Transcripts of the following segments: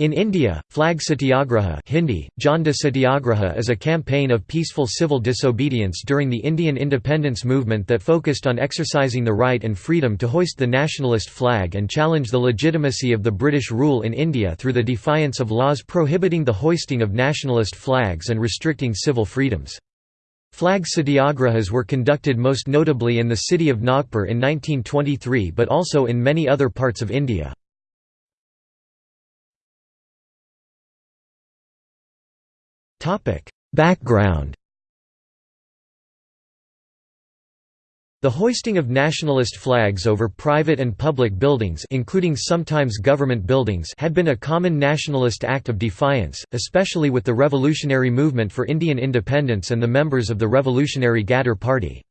In India, Flag Satyagraha Hindi, Jhanda Satyagraha is a campaign of peaceful civil disobedience during the Indian independence movement that focused on exercising the right and freedom to hoist the nationalist flag and challenge the legitimacy of the British rule in India through the defiance of laws prohibiting the hoisting of nationalist flags and restricting civil freedoms. Flag satyagrahas were conducted most notably in the city of Nagpur in 1923 but also in many other parts of India. Background The hoisting of nationalist flags over private and public buildings including sometimes government buildings had been a common nationalist act of defiance, especially with the revolutionary movement for Indian independence and the members of the Revolutionary Ghadar Party.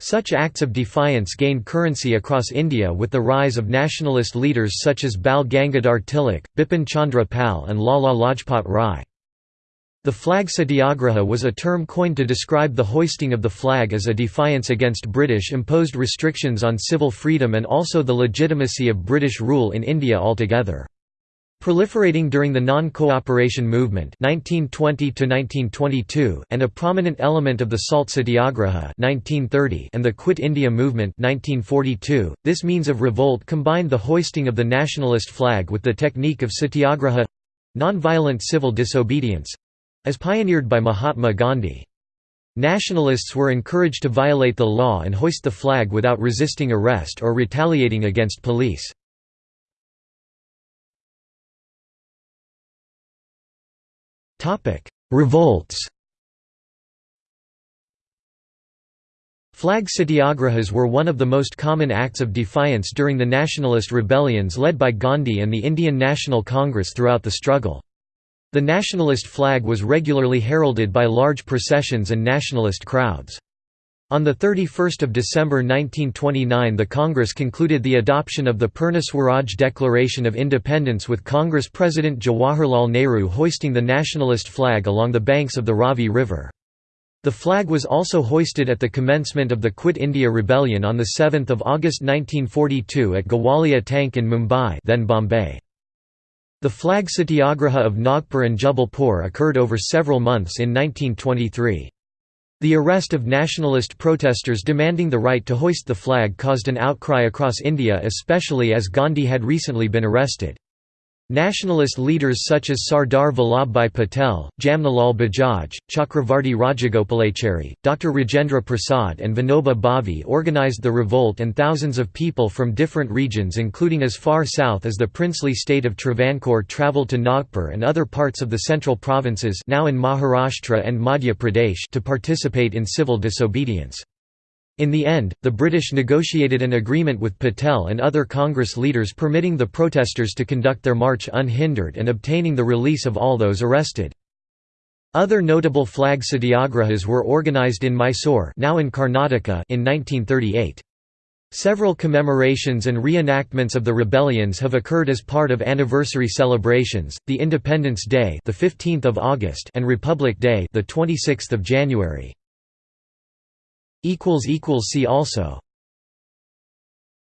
Such acts of defiance gained currency across India with the rise of nationalist leaders such as Bal Gangadhar Tilak, Bipin Chandra Pal and Lala Lajpat Rai. The flag satyagraha was a term coined to describe the hoisting of the flag as a defiance against British-imposed restrictions on civil freedom and also the legitimacy of British rule in India altogether. Proliferating during the non-cooperation movement 1920 and a prominent element of the Salt Satyagraha 1930 and the Quit India movement 1942, this means of revolt combined the hoisting of the nationalist flag with the technique of satyagraha—nonviolent civil disobedience, as pioneered by Mahatma Gandhi. Nationalists were encouraged to violate the law and hoist the flag without resisting arrest or retaliating against police. Revolts Flag satyagrahas were one of the most common acts of defiance during the nationalist rebellions led by Gandhi and the Indian National Congress throughout the struggle. The nationalist flag was regularly heralded by large processions and nationalist crowds. On 31 December 1929 the Congress concluded the adoption of the Purna Swaraj Declaration of Independence with Congress President Jawaharlal Nehru hoisting the nationalist flag along the banks of the Ravi River. The flag was also hoisted at the commencement of the Quit India Rebellion on 7 August 1942 at Gowalia Tank in Mumbai then Bombay. The flag satyagraha of Nagpur and Jabalpur occurred over several months in 1923. The arrest of nationalist protesters demanding the right to hoist the flag caused an outcry across India especially as Gandhi had recently been arrested. Nationalist leaders such as Sardar Vallabhbhai Patel, Jamnalal Bajaj, Chakravarti Rajagopalachari, Dr. Rajendra Prasad and Vinoba Bhave organized the revolt and thousands of people from different regions including as far south as the princely state of Travancore travelled to Nagpur and other parts of the central provinces now in Maharashtra and Madhya Pradesh to participate in civil disobedience. In the end, the British negotiated an agreement with Patel and other Congress leaders permitting the protesters to conduct their march unhindered and obtaining the release of all those arrested. Other notable flag satyagrahas were organized in Mysore now in Karnataka in 1938. Several commemorations and reenactments of the rebellions have occurred as part of anniversary celebrations, the Independence Day the 15th of August and Republic Day the 26th of January. See also